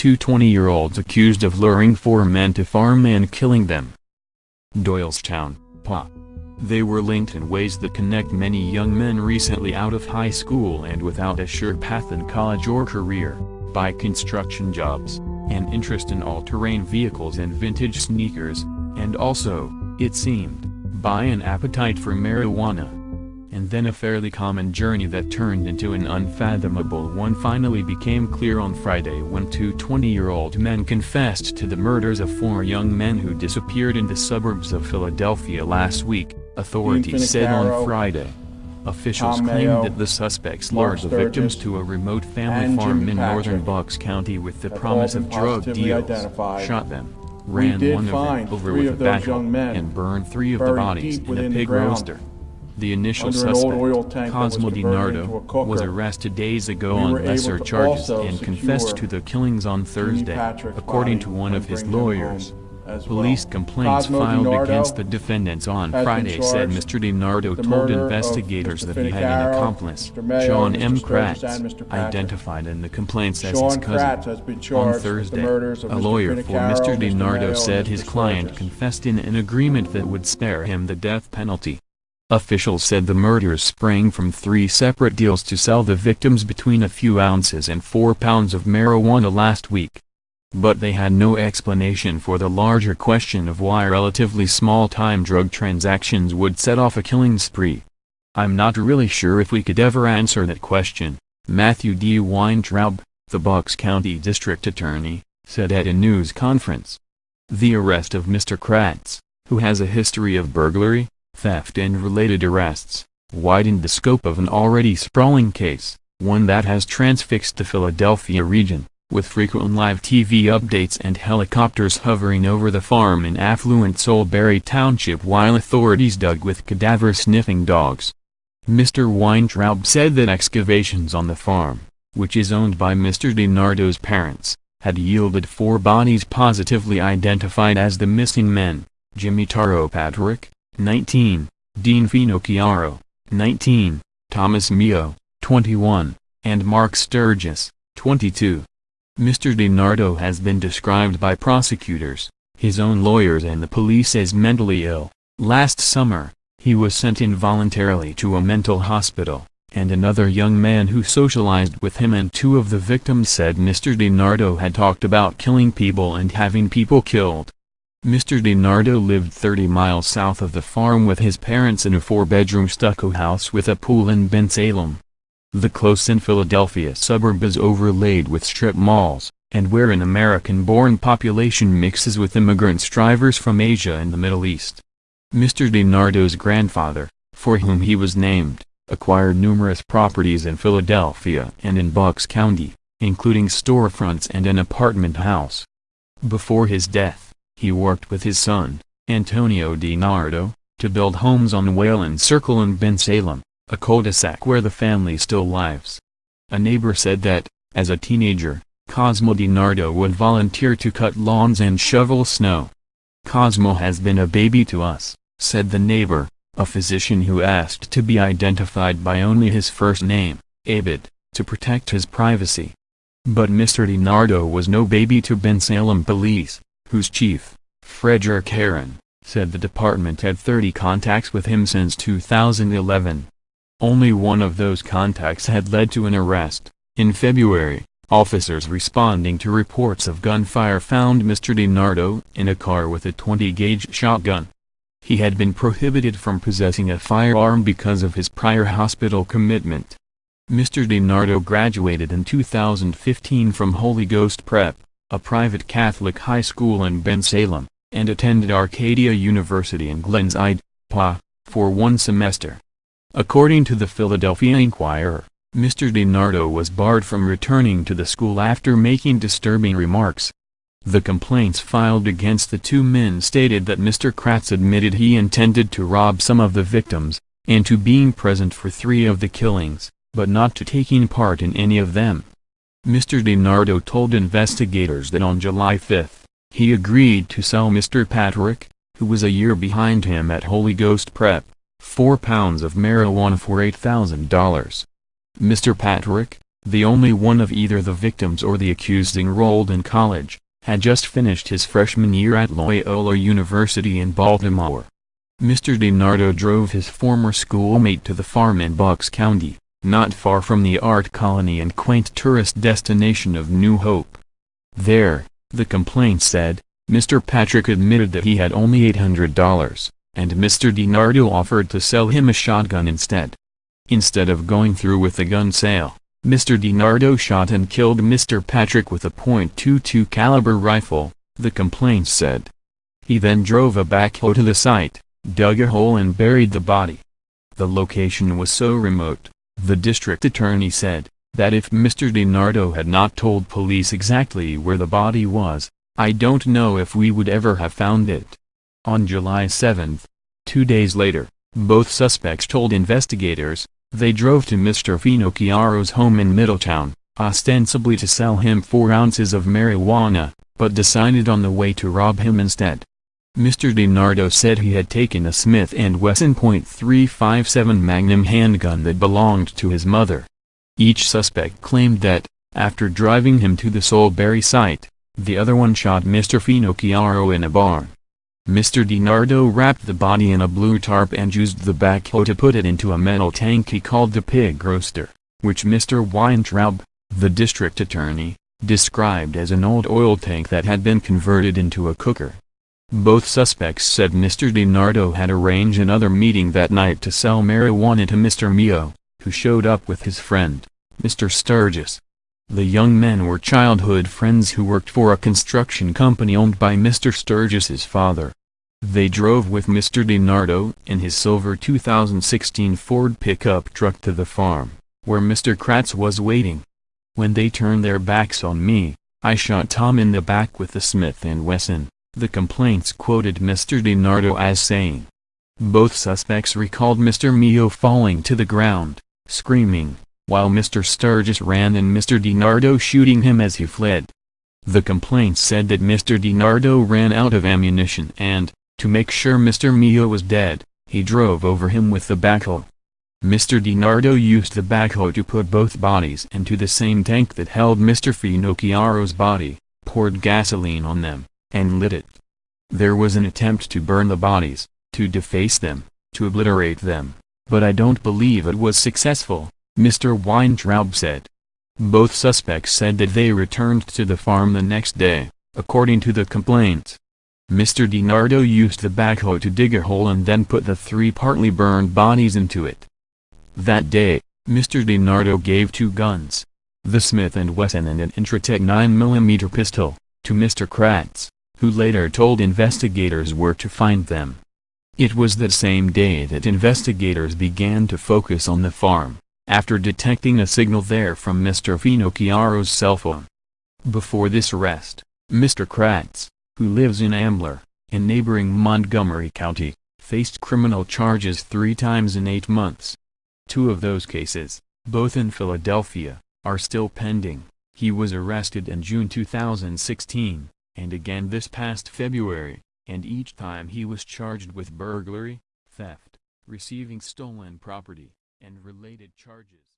two 20-year-olds accused of luring four men to farm and killing them. Doylestown, Pa. They were linked in ways that connect many young men recently out of high school and without a sure path in college or career, by construction jobs, an interest in all-terrain vehicles and vintage sneakers, and also, it seemed, by an appetite for marijuana. And then a fairly common journey that turned into an unfathomable one finally became clear on Friday when two 20-year-old men confessed to the murders of four young men who disappeared in the suburbs of Philadelphia last week, authorities said on Friday. Officials claimed that the suspects lured the victims to a remote family farm in northern Bucks County with the promise of drug deals, identified. shot them, ran one of them over with a men and burned three of the bodies in a pig roaster. The initial under suspect, oil tank that was Cosmo a DiNardo, was arrested days ago We on lesser charges and confessed to the killings on Thursday, according to one of his lawyers. as Police complaints Cosmo filed DiNardo against the defendants on Friday said Mr. DiNardo told murder investigators that he had an accomplice. Mayo, John Mr. M. Kratz, and Mr. Patrick. identified in the complaints as his cousin. Kratz has been On charged with the Thursday, a lawyer for Mr. DiNardo said his client confessed in an agreement that would spare him the death penalty. Officials said the murders sprang from three separate deals to sell the victims between a few ounces and four pounds of marijuana last week. But they had no explanation for the larger question of why relatively small-time drug transactions would set off a killing spree. I'm not really sure if we could ever answer that question, Matthew D. Weintraub, the Bucks County District Attorney, said at a news conference. The arrest of Mr. Kratz, who has a history of burglary, theft and related arrests, widened the scope of an already sprawling case, one that has transfixed the Philadelphia region, with frequent live TV updates and helicopters hovering over the farm in affluent Solebury Township while authorities dug with cadaver-sniffing dogs. Mr. Weintraub said that excavations on the farm, which is owned by Mr. DiNardo's parents, had yielded four bodies positively identified as the missing men, Jimi Taro Patrick, 19, Dean Finocchiaro, 19, Thomas Meo, 21, and Mark Sturgis, 22. Mr. DiNardo has been described by prosecutors, his own lawyers and the police as mentally ill. Last summer, he was sent involuntarily to a mental hospital, and another young man who socialized with him and two of the victims said Mr. DiNardo had talked about killing people and having people killed. Mr. DiNardo lived 30 miles south of the farm with his parents in a four-bedroom stucco house with a pool in Bensalem. The close-in Philadelphia suburb is overlaid with strip malls, and where an American-born population mixes with immigrants drivers from Asia and the Middle East. Mr. DiNardo's grandfather, for whom he was named, acquired numerous properties in Philadelphia and in Bucks County, including storefronts and an apartment house. Before his death, he worked with his son, Antonio DiNardo, to build homes on Wayland Circle in Bensalem, a cul-de-sac where the family still lives. A neighbor said that, as a teenager, Cosmo DiNardo would volunteer to cut lawns and shovel snow. Cosmo has been a baby to us, said the neighbor, a physician who asked to be identified by only his first name, Abid, to protect his privacy. But Mr. DiNardo was no baby to Bensalem police, whose chief, Frederick Harran, said the department had 30 contacts with him since 2011. Only one of those contacts had led to an arrest. In February, officers responding to reports of gunfire found Mr. DiNardo in a car with a 20-gauge shotgun. He had been prohibited from possessing a firearm because of his prior hospital commitment. Mr. DiNardo graduated in 2015 from Holy Ghost Prep, a private Catholic high school in Bensalem, and attended Arcadia University in Glenside, PA, for one semester. According to the Philadelphia Inquirer, Mr. DiNardo was barred from returning to the school after making disturbing remarks. The complaints filed against the two men stated that Mr. Kratz admitted he intended to rob some of the victims, and to being present for three of the killings, but not to taking part in any of them. Mr. DiNardo told investigators that on July 5, he agreed to sell Mr. Patrick, who was a year behind him at Holy Ghost Prep, four pounds of marijuana for $8,000. Mr. Patrick, the only one of either the victims or the accused enrolled in college, had just finished his freshman year at Loyola University in Baltimore. Mr. DiNardo drove his former schoolmate to the farm in Bucks County, not far from the art colony and quaint tourist destination of New Hope. There, the complaint said, Mr. Patrick admitted that he had only $800, and Mr. DiNardo offered to sell him a shotgun instead. Instead of going through with the gun sale, Mr. DiNardo shot and killed Mr. Patrick with a .22 caliber rifle, the complaint said. He then drove a backhoe to the site, dug a hole and buried the body. The location was so remote, the district attorney said, that if Mr. DiNardo had not told police exactly where the body was, I don't know if we would ever have found it. On July 7, two days later, both suspects told investigators, they drove to Mr. Finocchiaro's home in Middletown, ostensibly to sell him four ounces of marijuana, but decided on the way to rob him instead. Mr. DiNardo said he had taken a Smith & Wesson .357 Magnum handgun that belonged to his mother. Each suspect claimed that, after driving him to the Solebury site, the other one shot Mr. Finocchiaro in a barn. Mr. DiNardo wrapped the body in a blue tarp and used the backhoe to put it into a metal tank he called the pig roaster, which Mr. Weintraub, the district attorney, described as an old oil tank that had been converted into a cooker. Both suspects said Mr. DiNardo had arranged another meeting that night to sell marijuana to Mr. Meo, who showed up with his friend, Mr. Sturgis. The young men were childhood friends who worked for a construction company owned by Mr. Sturgis's father. They drove with Mr. DiNardo in his silver 2016 Ford pickup truck to the farm, where Mr. Kratz was waiting. When they turned their backs on me, I shot Tom in the back with the Smith & Wesson, the complaints quoted Mr. DiNardo as saying. Both suspects recalled Mr. Meo falling to the ground, screaming, while Mr. Sturgis ran and Mr. DiNardo shooting him as he fled. The complaints said that Mr. DiNardo ran out of ammunition and, to make sure Mr. Meo was dead, he drove over him with the backhoe. Mr. DiNardo used the backhoe to put both bodies into the same tank that held Mr. Finocchiaro's body, poured gasoline on them, and lit it. There was an attempt to burn the bodies, to deface them, to obliterate them, but I don't believe it was successful. Mr. Weintraub said. Both suspects said that they returned to the farm the next day, according to the complaints. Mr. DiNardo used the backhoe to dig a hole and then put the three partly burned bodies into it. That day, Mr. DiNardo gave two guns, the Smith & Wesson and an Intratec 9mm pistol, to Mr. Kratz, who later told investigators where to find them. It was that same day that investigators began to focus on the farm after detecting a signal there from Mr. Finocchiaro's cell phone. Before this arrest, Mr. Kratz, who lives in Ambler, in neighboring Montgomery County, faced criminal charges three times in eight months. Two of those cases, both in Philadelphia, are still pending. He was arrested in June 2016, and again this past February, and each time he was charged with burglary, theft, receiving stolen property, and related charges.